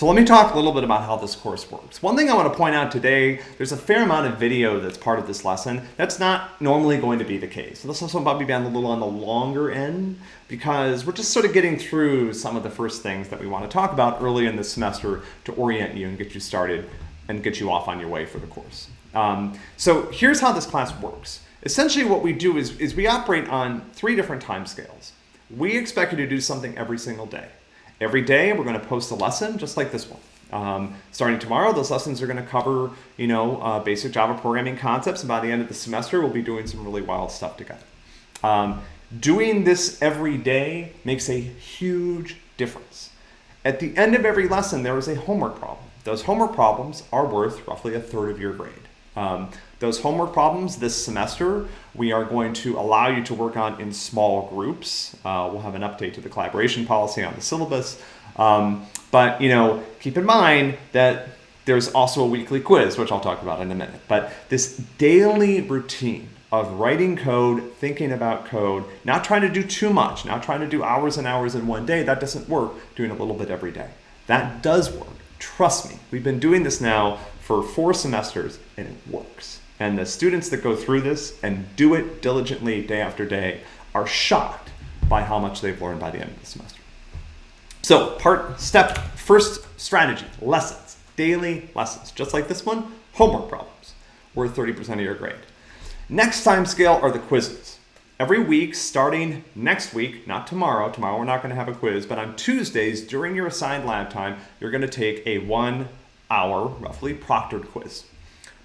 So let me talk a little bit about how this course works. One thing I want to point out today, there's a fair amount of video that's part of this lesson. That's not normally going to be the case. So this also might be a little on the longer end because we're just sort of getting through some of the first things that we want to talk about early in the semester to orient you and get you started and get you off on your way for the course. Um, so here's how this class works. Essentially what we do is, is we operate on three different time scales. We expect you to do something every single day. Every day we're going to post a lesson just like this one. Um, starting tomorrow, those lessons are going to cover, you know, uh, basic Java programming concepts. And by the end of the semester, we'll be doing some really wild stuff together. Um, doing this every day makes a huge difference. At the end of every lesson, there is a homework problem. Those homework problems are worth roughly a third of your grade. Um, those homework problems this semester, we are going to allow you to work on in small groups. Uh, we'll have an update to the collaboration policy on the syllabus. Um, but, you know, keep in mind that there's also a weekly quiz, which I'll talk about in a minute. But this daily routine of writing code, thinking about code, not trying to do too much, not trying to do hours and hours in one day, that doesn't work, doing a little bit every day. That does work. Trust me, we've been doing this now for four semesters and it works. And the students that go through this and do it diligently day after day are shocked by how much they've learned by the end of the semester. So part step, first strategy, lessons, daily lessons, just like this one, homework problems, worth 30% of your grade. Next time scale are the quizzes. Every week, starting next week, not tomorrow, tomorrow we're not gonna have a quiz, but on Tuesdays during your assigned lab time, you're gonna take a one hour, roughly, proctored quiz.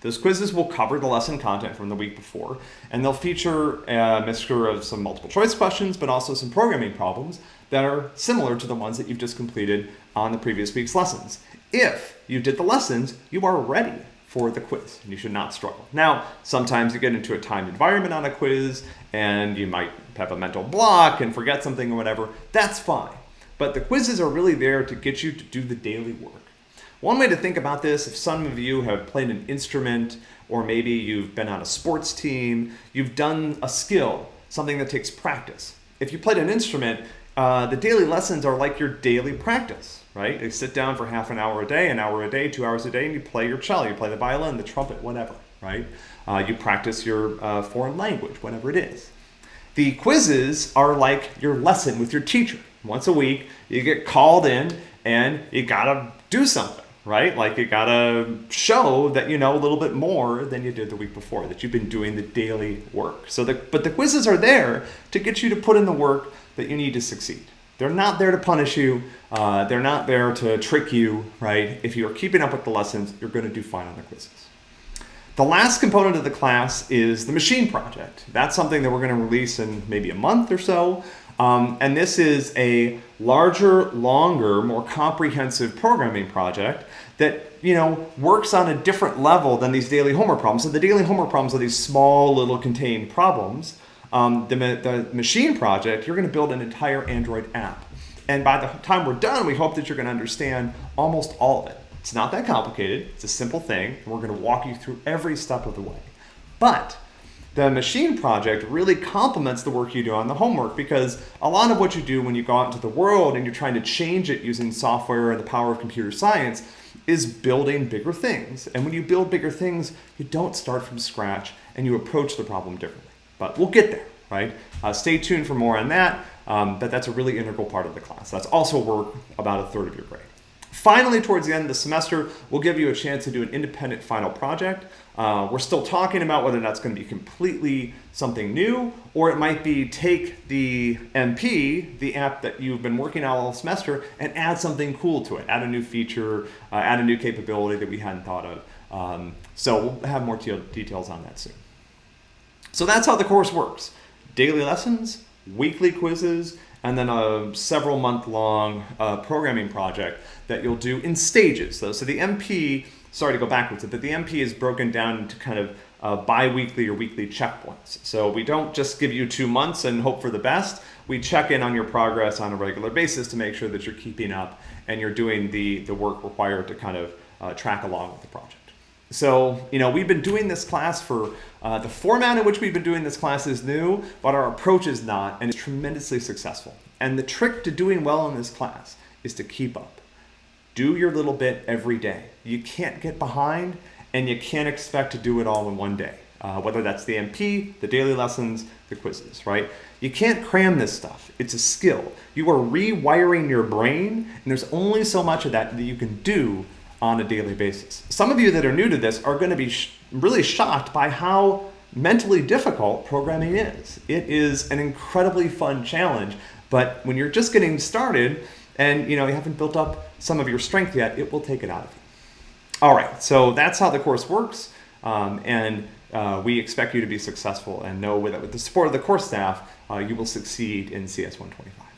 Those quizzes will cover the lesson content from the week before, and they'll feature a mixture of some multiple choice questions, but also some programming problems that are similar to the ones that you've just completed on the previous week's lessons. If you did the lessons, you are ready for the quiz, you should not struggle. Now, sometimes you get into a timed environment on a quiz, and you might have a mental block and forget something or whatever. That's fine. But the quizzes are really there to get you to do the daily work. One way to think about this, if some of you have played an instrument, or maybe you've been on a sports team, you've done a skill, something that takes practice. If you played an instrument, uh, the daily lessons are like your daily practice, right? You sit down for half an hour a day, an hour a day, two hours a day, and you play your cello, you play the violin, the trumpet, whatever, right? Uh, you practice your uh, foreign language, whatever it is. The quizzes are like your lesson with your teacher. Once a week, you get called in and you gotta do something right? Like you gotta show that you know a little bit more than you did the week before, that you've been doing the daily work. So the, but the quizzes are there to get you to put in the work that you need to succeed. They're not there to punish you. Uh, they're not there to trick you, right? If you're keeping up with the lessons, you're gonna do fine on the quizzes. The last component of the class is the machine project. That's something that we're gonna release in maybe a month or so. Um, and this is a larger, longer, more comprehensive programming project that you know works on a different level than these daily homework problems. So the daily homework problems are these small little contained problems. Um, the, the machine project, you're going to build an entire Android app. And by the time we're done, we hope that you're going to understand almost all of it. It's not that complicated. It's a simple thing. And we're going to walk you through every step of the way. But the machine project really complements the work you do on the homework because a lot of what you do when you go out into the world and you're trying to change it using software and the power of computer science is building bigger things. And when you build bigger things, you don't start from scratch and you approach the problem differently. But we'll get there, right? Uh, stay tuned for more on that, um, but that's a really integral part of the class. That's also work about a third of your grade. Finally, towards the end of the semester, we'll give you a chance to do an independent final project. Uh, we're still talking about whether that's going to be completely something new, or it might be take the MP, the app that you've been working on all semester, and add something cool to it. Add a new feature, uh, add a new capability that we hadn't thought of. Um, so we'll have more details on that soon. So that's how the course works. Daily lessons, weekly quizzes, and then a several month long uh, programming project that you'll do in stages. So, so the MP, sorry to go backwards, but the MP is broken down into kind of uh, bi-weekly or weekly checkpoints. So we don't just give you two months and hope for the best. We check in on your progress on a regular basis to make sure that you're keeping up and you're doing the, the work required to kind of uh, track along with the project. So, you know, we've been doing this class for, uh, the format in which we've been doing this class is new, but our approach is not, and it's tremendously successful. And the trick to doing well in this class is to keep up. do your little bit every day. You can't get behind and you can't expect to do it all in one day. Uh, whether that's the MP, the daily lessons, the quizzes, right? You can't cram this stuff. It's a skill. You are rewiring your brain, and there's only so much of that that you can do on a daily basis. Some of you that are new to this are going to be sh really shocked by how mentally difficult programming is. It is an incredibly fun challenge, but when you're just getting started and you know you haven't built up some of your strength yet, it will take it out of you. All right, so that's how the course works, um, and uh, we expect you to be successful and know that with the support of the course staff, uh, you will succeed in CS 125.